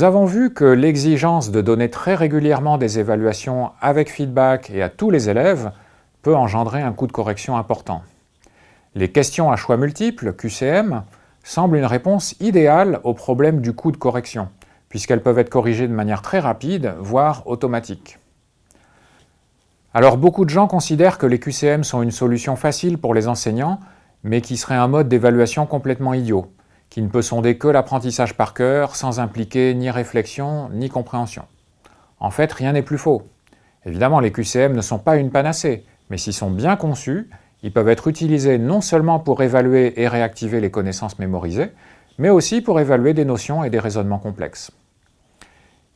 Nous avons vu que l'exigence de donner très régulièrement des évaluations avec feedback et à tous les élèves peut engendrer un coût de correction important. Les questions à choix multiples, QCM, semblent une réponse idéale au problème du coût de correction, puisqu'elles peuvent être corrigées de manière très rapide, voire automatique. Alors beaucoup de gens considèrent que les QCM sont une solution facile pour les enseignants, mais qui serait un mode d'évaluation complètement idiot, qui ne peut sonder que l'apprentissage par cœur, sans impliquer ni réflexion, ni compréhension. En fait, rien n'est plus faux. Évidemment, les QCM ne sont pas une panacée, mais s'ils sont bien conçus, ils peuvent être utilisés non seulement pour évaluer et réactiver les connaissances mémorisées, mais aussi pour évaluer des notions et des raisonnements complexes.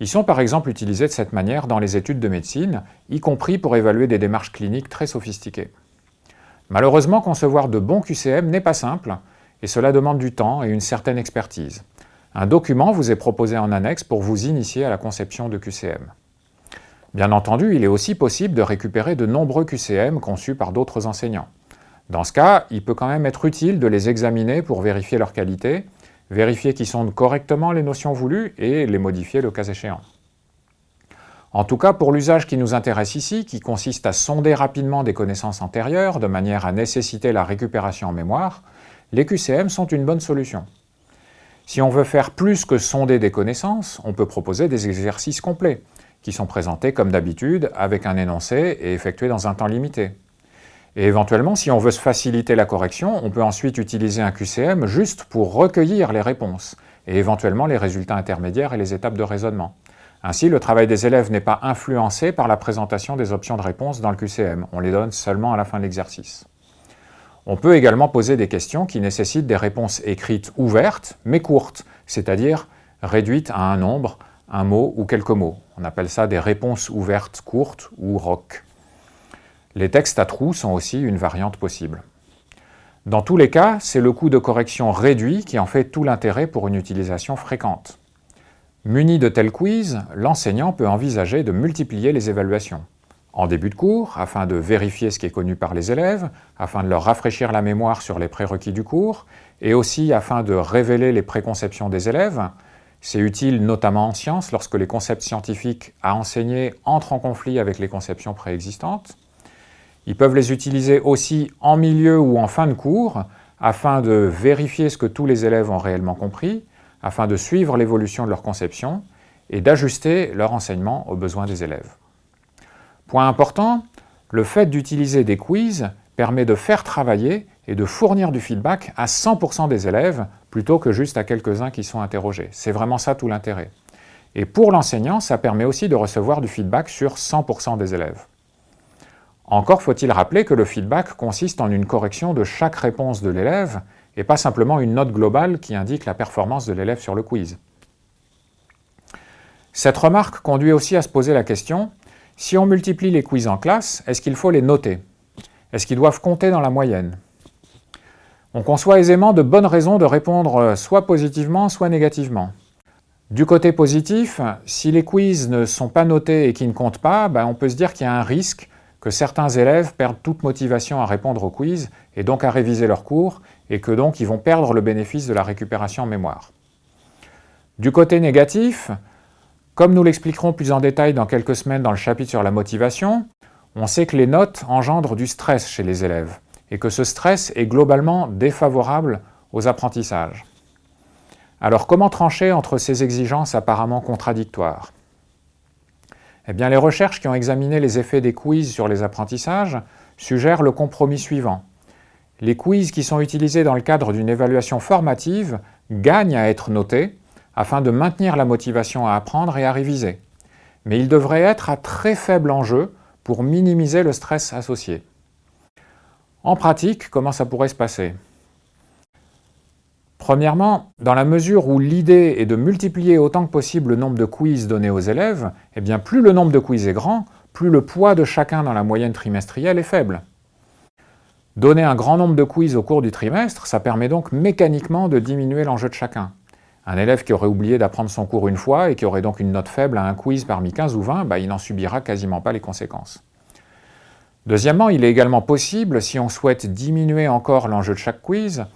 Ils sont par exemple utilisés de cette manière dans les études de médecine, y compris pour évaluer des démarches cliniques très sophistiquées. Malheureusement, concevoir de bons QCM n'est pas simple, et cela demande du temps et une certaine expertise. Un document vous est proposé en annexe pour vous initier à la conception de QCM. Bien entendu, il est aussi possible de récupérer de nombreux QCM conçus par d'autres enseignants. Dans ce cas, il peut quand même être utile de les examiner pour vérifier leur qualité, vérifier qu'ils sondent correctement les notions voulues et les modifier le cas échéant. En tout cas, pour l'usage qui nous intéresse ici, qui consiste à sonder rapidement des connaissances antérieures de manière à nécessiter la récupération en mémoire, les QCM sont une bonne solution. Si on veut faire plus que sonder des connaissances, on peut proposer des exercices complets, qui sont présentés comme d'habitude avec un énoncé et effectués dans un temps limité. Et éventuellement, si on veut se faciliter la correction, on peut ensuite utiliser un QCM juste pour recueillir les réponses et éventuellement les résultats intermédiaires et les étapes de raisonnement. Ainsi, le travail des élèves n'est pas influencé par la présentation des options de réponse dans le QCM, on les donne seulement à la fin de l'exercice. On peut également poser des questions qui nécessitent des réponses écrites ouvertes, mais courtes, c'est-à-dire réduites à un nombre, un mot ou quelques mots. On appelle ça des réponses ouvertes courtes ou ROC. Les textes à trous sont aussi une variante possible. Dans tous les cas, c'est le coût de correction réduit qui en fait tout l'intérêt pour une utilisation fréquente. Muni de tels quiz, l'enseignant peut envisager de multiplier les évaluations. En début de cours, afin de vérifier ce qui est connu par les élèves, afin de leur rafraîchir la mémoire sur les prérequis du cours, et aussi afin de révéler les préconceptions des élèves, c'est utile notamment en sciences lorsque les concepts scientifiques à enseigner entrent en conflit avec les conceptions préexistantes. Ils peuvent les utiliser aussi en milieu ou en fin de cours afin de vérifier ce que tous les élèves ont réellement compris, afin de suivre l'évolution de leur conception et d'ajuster leur enseignement aux besoins des élèves. Point important, le fait d'utiliser des quiz permet de faire travailler et de fournir du feedback à 100% des élèves plutôt que juste à quelques-uns qui sont interrogés. C'est vraiment ça tout l'intérêt. Et pour l'enseignant, ça permet aussi de recevoir du feedback sur 100% des élèves. Encore faut-il rappeler que le feedback consiste en une correction de chaque réponse de l'élève et pas simplement une note globale qui indique la performance de l'élève sur le quiz. Cette remarque conduit aussi à se poser la question, si on multiplie les quiz en classe, est-ce qu'il faut les noter? Est-ce qu'ils doivent compter dans la moyenne? On conçoit aisément de bonnes raisons de répondre euh, soit positivement, soit négativement. Du côté positif, si les quiz ne sont pas notés et qui ne comptent pas, ben, on peut se dire qu'il y a un risque que certains élèves perdent toute motivation à répondre aux quiz et donc à réviser leurs cours, et que donc ils vont perdre le bénéfice de la récupération en mémoire. Du côté négatif, comme nous l'expliquerons plus en détail dans quelques semaines dans le chapitre sur la motivation, on sait que les notes engendrent du stress chez les élèves et que ce stress est globalement défavorable aux apprentissages. Alors comment trancher entre ces exigences apparemment contradictoires? Eh bien les recherches qui ont examiné les effets des quiz sur les apprentissages suggèrent le compromis suivant. Les quiz qui sont utilisés dans le cadre d'une évaluation formative gagnent à être notés afin de maintenir la motivation à apprendre et à réviser. Mais ils devraient être à très faible enjeu pour minimiser le stress associé. En pratique, comment ça pourrait se passer? Premièrement, dans la mesure où l'idée est de multiplier autant que possible le nombre de quiz donnés aux élèves, eh bien plus le nombre de quiz est grand, plus le poids de chacun dans la moyenne trimestrielle est faible. Donner un grand nombre de quiz au cours du trimestre, ça permet donc mécaniquement de diminuer l'enjeu de chacun. Un élève qui aurait oublié d'apprendre son cours une fois et qui aurait donc une note faible à un quiz parmi 15 ou 20, bah, il n'en subira quasiment pas les conséquences. Deuxièmement, il est également possible, si on souhaite diminuer encore l'enjeu de chaque quiz,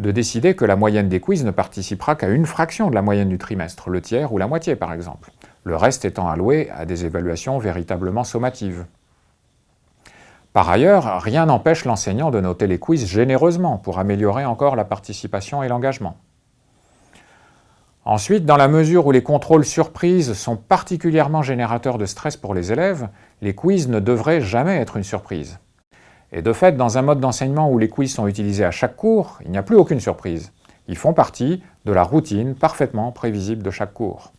de décider que la moyenne des quiz ne participera qu'à une fraction de la moyenne du trimestre, le tiers ou la moitié par exemple, le reste étant alloué à des évaluations véritablement sommatives. Par ailleurs, rien n'empêche l'enseignant de noter les quiz généreusement pour améliorer encore la participation et l'engagement. Ensuite, dans la mesure où les contrôles surprises sont particulièrement générateurs de stress pour les élèves, les quiz ne devraient jamais être une surprise. Et de fait, dans un mode d'enseignement où les quiz sont utilisés à chaque cours, il n'y a plus aucune surprise. Ils font partie de la routine parfaitement prévisible de chaque cours.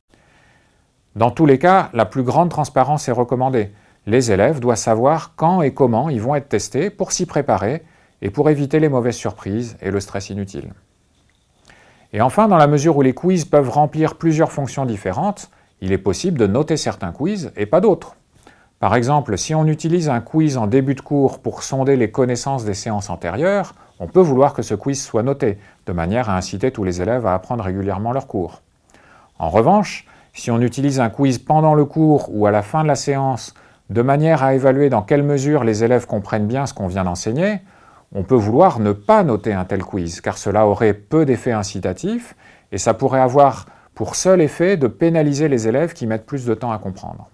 Dans tous les cas, la plus grande transparence est recommandée. Les élèves doivent savoir quand et comment ils vont être testés pour s'y préparer et pour éviter les mauvaises surprises et le stress inutile. Et enfin, dans la mesure où les quiz peuvent remplir plusieurs fonctions différentes, il est possible de noter certains quiz et pas d'autres. Par exemple, si on utilise un quiz en début de cours pour sonder les connaissances des séances antérieures, on peut vouloir que ce quiz soit noté, de manière à inciter tous les élèves à apprendre régulièrement leur cours. En revanche, si on utilise un quiz pendant le cours ou à la fin de la séance, de manière à évaluer dans quelle mesure les élèves comprennent bien ce qu'on vient d'enseigner, on peut vouloir ne pas noter un tel quiz, car cela aurait peu d'effet incitatif et ça pourrait avoir pour seul effet de pénaliser les élèves qui mettent plus de temps à comprendre.